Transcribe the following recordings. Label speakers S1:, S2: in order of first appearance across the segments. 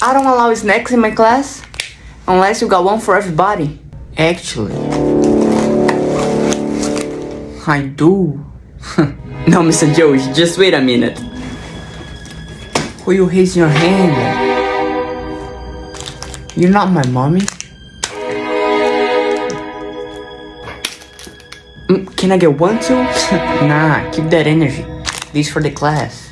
S1: I don't allow snacks in my class unless you got one for everybody. Actually, I do. no, Mr. Joey, just wait a minute. Who you raising your hand? You're not my mommy. Mm, Can I get one too? nah, keep that energy. This for the class.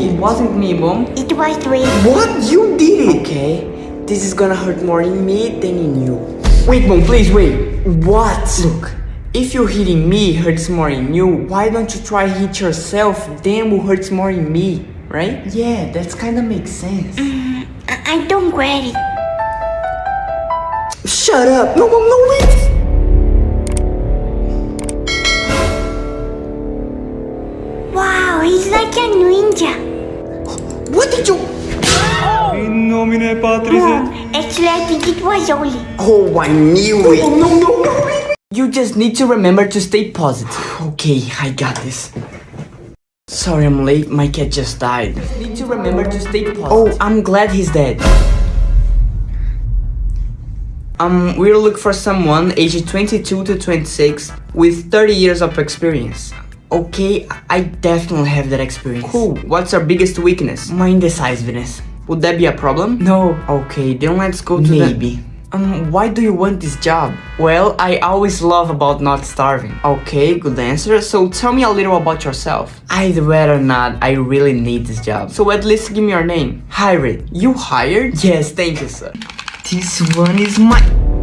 S1: It? Wasn't me, mom.
S2: It was Dwayne.
S1: What? You did it! Okay, this is gonna hurt more in me than in you. Wait, mom, please wait. What? Look, if you hitting me hurts more in you, why don't you try hit yourself? Then will hurts more in me, right? Yeah, that's kinda makes sense.
S2: Mm, I, I don't get it.
S1: Shut up! No, mom, no, wait!
S2: Wow, he's like a ninja.
S3: Nomine Patris
S2: Mom, actually I think it was Oli.
S1: Oh, I knew it. No, no, no. You just need to remember to stay positive. Okay, I got this. Sorry I'm late, my cat just died. Just need to remember to stay positive. Oh, I'm glad he's dead. Um, we'll look for someone aged 22 to 26 with 30 years of experience. Okay, I definitely have that experience. Cool. What's our biggest weakness? My indecisiveness. Would that be a problem? No. Okay, then let's go to Maybe. Um, why do you want this job? Well, I always love about not starving. Okay, good answer. So tell me a little about yourself. I'd rather not. I really need this job. So at least give me your name. Hired. You hired? Yes, thank you, sir. This one is my...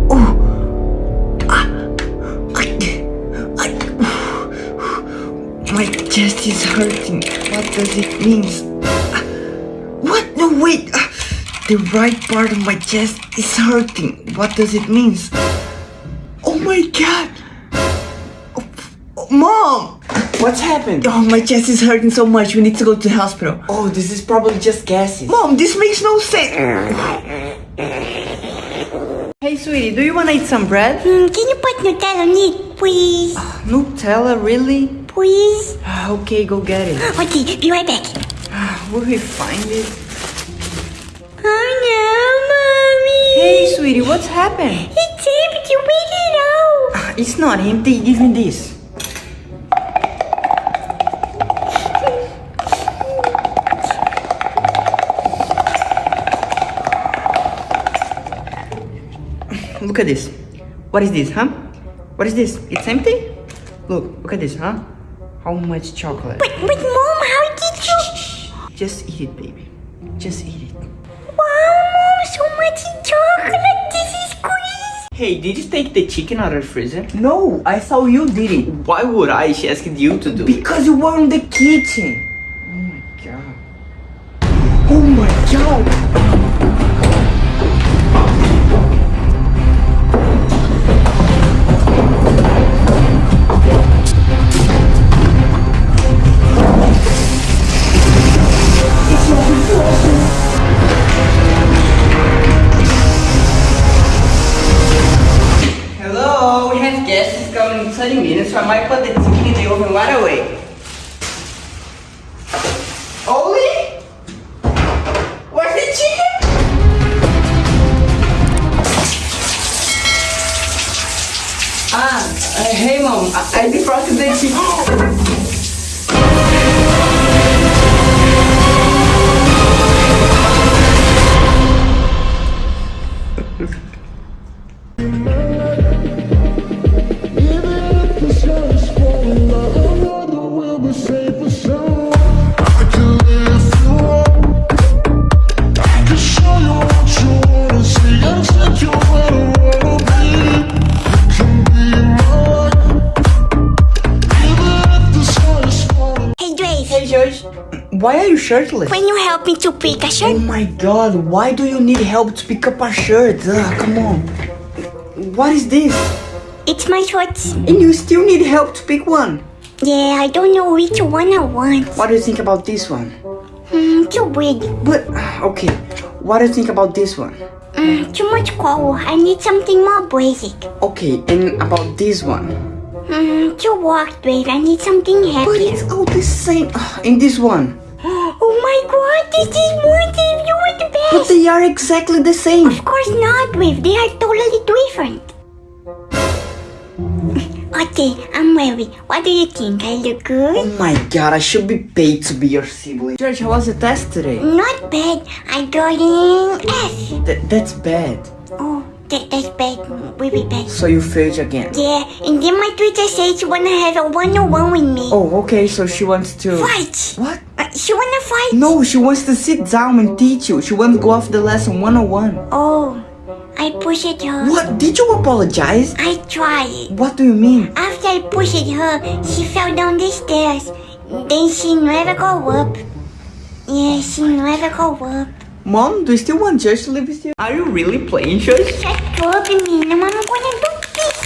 S1: Oh! Ah! My chest is hurting. What does it mean? What? No, wait! Ah! The right part of my chest is hurting. What does it mean? Oh my god! Oh, oh, Mom! What's happened? Oh, my chest is hurting so much. We need to go to the hospital. Oh, this is probably just gases. Mom, this makes no sense. Hey, sweetie, do you want to eat some bread?
S2: Hmm, can you put Nutella on it, please?
S1: Nutella, really?
S2: Please?
S1: Ah, Okay, go get it.
S2: Okay, be right back.
S1: Will we find it? Hey, sweetie, what's happened?
S2: It's empty. Where it out?
S1: Ah, It's not empty. Give me this. Look at this. What is this, huh? What is this? It's empty? Look, look at this, huh? How much chocolate?
S2: But, but mom, how did you?
S1: Just eat it, baby. Just eat it.
S2: Wow, mom, so much
S1: Hey, did you take the chicken out of the freezer? No, I saw you did it. Why would I? She asked you to do it. Because you were in the kitchen. Oh my god. Oh my god. 30 minutes, so I might put the chicken in the oven right away. Oli? Where's the chicken? Ah, uh, hey mom, I, I defrosted the chicken.
S2: Hey,
S1: shirtless?
S2: Can you help me to pick a shirt.
S1: Oh my god, why do you need help to pick up a shirt? Ah, come on. What is this?
S2: It's my shorts.
S1: And you still need help to pick one.
S2: Yeah, I don't know which one I want.
S1: What do you think about this one?
S2: Hmm, too big.
S1: But, okay, what do you think about this one?
S2: Mm, too much color. I need something more basic.
S1: Okay, and about this one?
S2: Mm, too worked, babe. I need something
S1: heavy.
S2: But
S1: it's all the same. And this one?
S2: Oh my god, this is more Dave. You are the
S1: But they are exactly the same.
S2: Of course not, Wave. They are totally different. Okay, I'm ready. What do you think? I look good?
S1: Oh my god, I should be paid to be your sibling. George, how was the test today?
S2: Not bad. I got an F.
S1: Th- that's bad.
S2: Oh, that, that's bad. Really bad.
S1: So you failed again.
S2: Yeah, and then my Twitter said she wanna have a one-on-one with me.
S1: Oh, okay, so she wants to...
S2: Fight!
S1: What?
S2: She wanna fight?
S1: No, she wants to sit down and teach you. She wants to go off the lesson one-on-one.
S2: Oh, I pushed her.
S1: What? Did you apologize?
S2: I tried.
S1: What do you mean?
S2: After I pushed her, she fell down the stairs. Then she never go up. Yeah, she never go up.
S1: Mom, do you still want Josh to live with you? Are you really playing, Josh?
S2: Shut up, Mina. Mama gonna do this.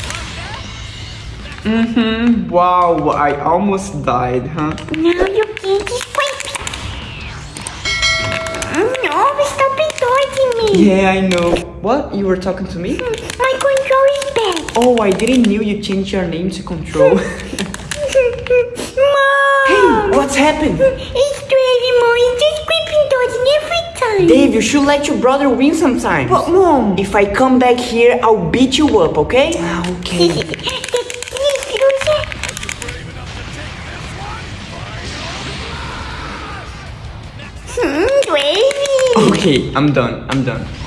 S1: Mm-hmm. Wow, I almost died, huh?
S2: Now you can't
S1: Yeah, I know. What? You were talking to me?
S2: My control is bad.
S1: Oh, I didn't knew you changed your name to Control.
S2: Mom!
S1: Hey, what's happened?
S2: It's Dave, Mom. He's just creeping towards me every time.
S1: Dave, you should let your brother win sometimes. But mom, if I come back here, I'll beat you up, okay? Ah, okay. Okay, I'm done. I'm done.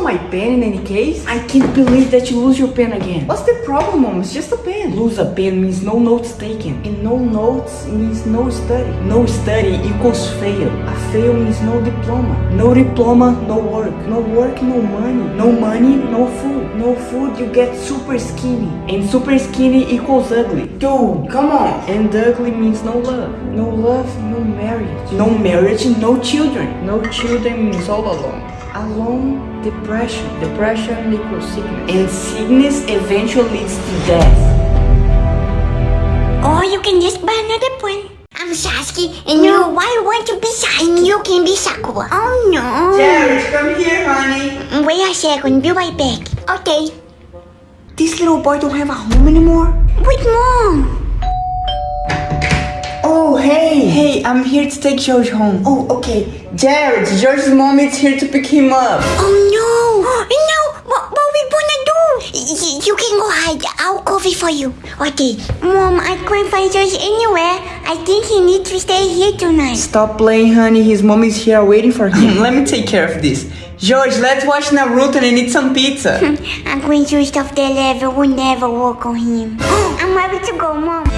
S1: Saw my pen in any case? I can't believe that you lose your pen again. What's the problem, Mom? It's just a pen. Lose a pen means no notes taken. And no notes means no study. No study equals fail. A fail means no diploma. No diploma, no work. No work, no money. No money, no food. No food, you get super skinny. And super skinny equals ugly. Dude, come on. And ugly means no love. No love, no marriage. No marriage, no children. No children means all alone. Alone, depression. Depression equals sickness. And sickness eventually leads to death.
S2: Or you can just buy another one. I'm Sasuke, and you why want to be Sasuke? You can be Sakura. Oh no.
S1: Jared, come here, honey.
S2: Wait a second, be right back. Okay.
S1: This little boy don't have a home anymore?
S2: With mom.
S1: Oh, hey. Hey, I'm here to take George home. Oh, okay. Jared, George's mom is here to pick him up.
S2: Oh no. No, what, what we gonna do? Y- you can go hide. I'll cover for you. Okay. Mom, I can't find George anywhere. I think he needs to stay here tonight.
S1: Stop playing, honey. His mom is here waiting for him. Let me take care of this. George, let's watch Naruto and eat some pizza.
S2: I'm going to stuff that level will never work on him. I'm ready to go, mom.